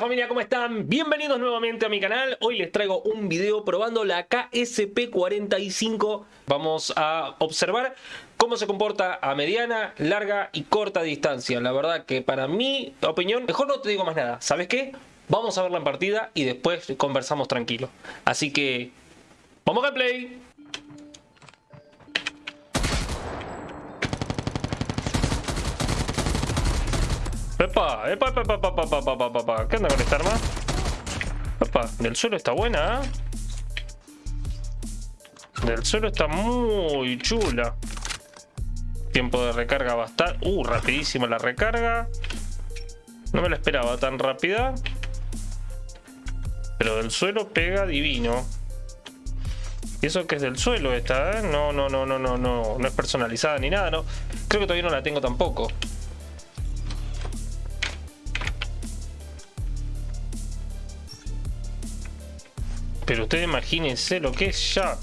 familia? ¿Cómo están? Bienvenidos nuevamente a mi canal. Hoy les traigo un video probando la KSP45. Vamos a observar cómo se comporta a mediana, larga y corta distancia. La verdad que para mi opinión, mejor no te digo más nada. ¿Sabes qué? Vamos a verla en partida y después conversamos tranquilo. Así que, ¡vamos a play! Epa, epa, epa, epa, epa, epa, epa, epa, epa. ¿Qué onda con esta arma? Epa, del suelo está buena, ¿eh? Del suelo está muy chula. Tiempo de recarga bastante... Uh, rapidísima la recarga. No me la esperaba tan rápida. Pero del suelo pega divino. Y eso que es del suelo esta, ¿eh? No, no, no, no, no, no. No es personalizada ni nada, ¿no? Creo que todavía no la tengo tampoco. Pero ustedes imagínense lo que es ya.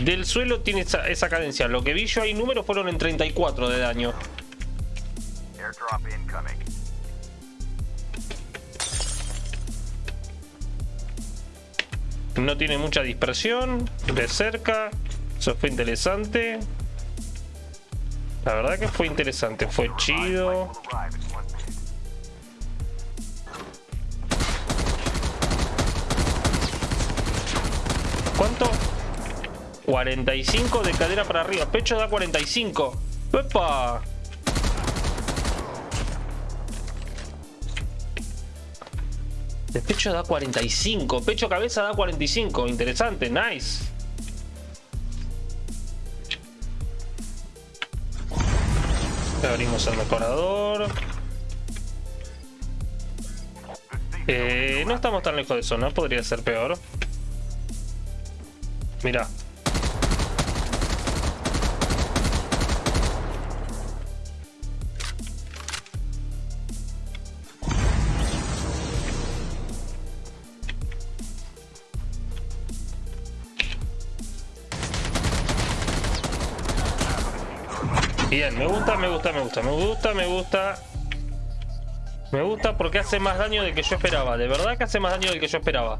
Del suelo tiene esa, cadencia. Lo que vi yo ahí números fueron en 34 de daño. No tiene mucha dispersión. De cerca. Eso fue interesante. La verdad que fue interesante. Fue chido. ¿Cuánto? 45 de cadera para arriba. Pecho da 45. ¡Epa! De pecho da 45. Pecho cabeza da 45. Interesante. Nice. Abrimos el mejorador. Eh, no estamos tan lejos de eso, ¿no? Podría ser peor. Mira. Bien, me gusta, me gusta, me gusta, me gusta, me gusta. Me gusta porque hace más daño del que yo esperaba. De verdad que hace más daño del que yo esperaba.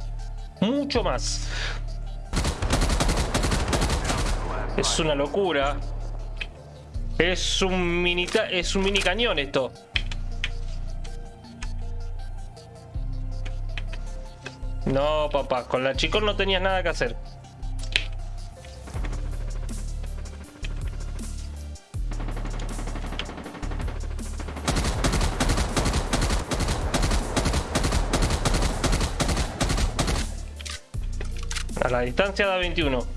Mucho más. Es una locura. Es un mini, es un mini cañón esto. No, papá, con la chicos no tenías nada que hacer. A la distancia da 21.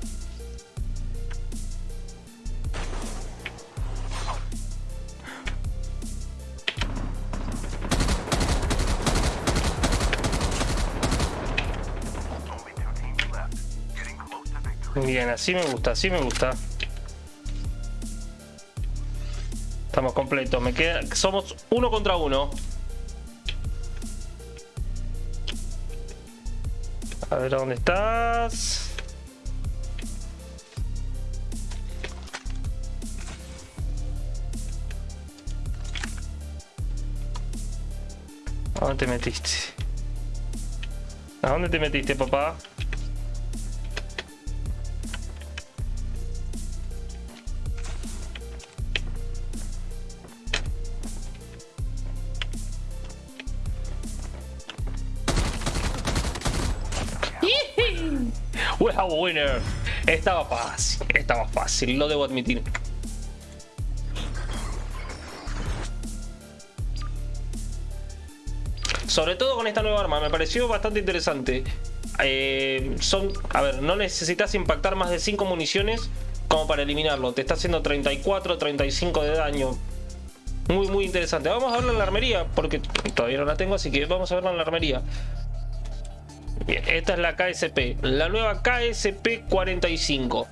Bien, así me gusta, así me gusta. Estamos completos. Me queda. Somos uno contra uno. A ver dónde estás. ¿A dónde te metiste? ¿A dónde te metiste, papá? Winner. Estaba fácil, estaba fácil, lo debo admitir. Sobre todo con esta nueva arma, me pareció bastante interesante. Eh, son, a ver, no necesitas impactar más de 5 municiones como para eliminarlo. Te está haciendo 34, 35 de daño. Muy, muy interesante. Vamos a verlo en la armería, porque todavía no la tengo, así que vamos a verlo en la armería. Bien, esta es la KSP, la nueva KSP 45.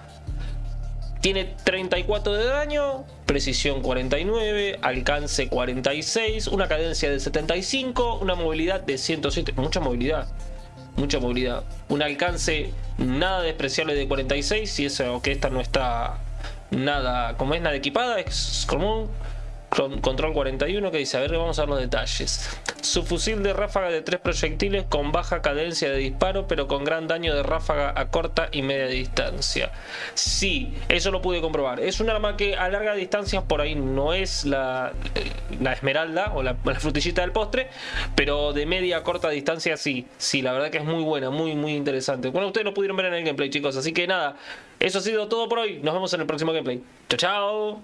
Tiene 34 de daño, precisión 49, alcance 46, una cadencia de 75, una movilidad de 107, mucha movilidad, mucha movilidad. Un alcance nada despreciable de 46, si eso que esta no está nada, como es nada equipada, es común. Control 41 que dice, a ver, vamos a ver los detalles. Su fusil de ráfaga de tres proyectiles con baja cadencia de disparo, pero con gran daño de ráfaga a corta y media distancia. Sí, eso lo pude comprobar. Es un arma que a larga distancia por ahí no es la, la esmeralda o la, la, frutillita del postre, pero de media a corta distancia sí. Sí, la verdad que es muy buena, muy, muy interesante. Bueno, ustedes lo pudieron ver en el gameplay, chicos. Así que nada, eso ha sido todo por hoy. Nos vemos en el próximo gameplay. Chao, chao.